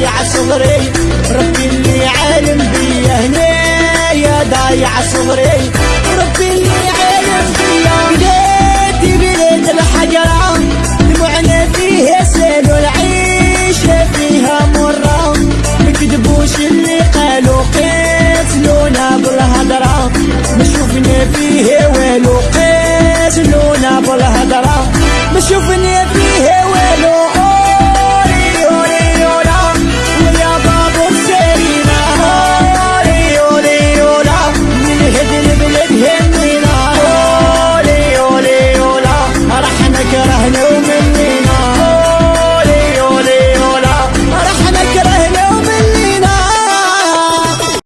ضايع صغري ربي اللي عالم بيا هنا يا ضايع صغري. ربي اللي عالم بيا بلادي بلاد الحجرة دموعنا فيها سال والعيشة فيها مرة مكذبوش اللي قالوا قتلونا بالهضرة ما فيها والو قتلونا بالهضرة ما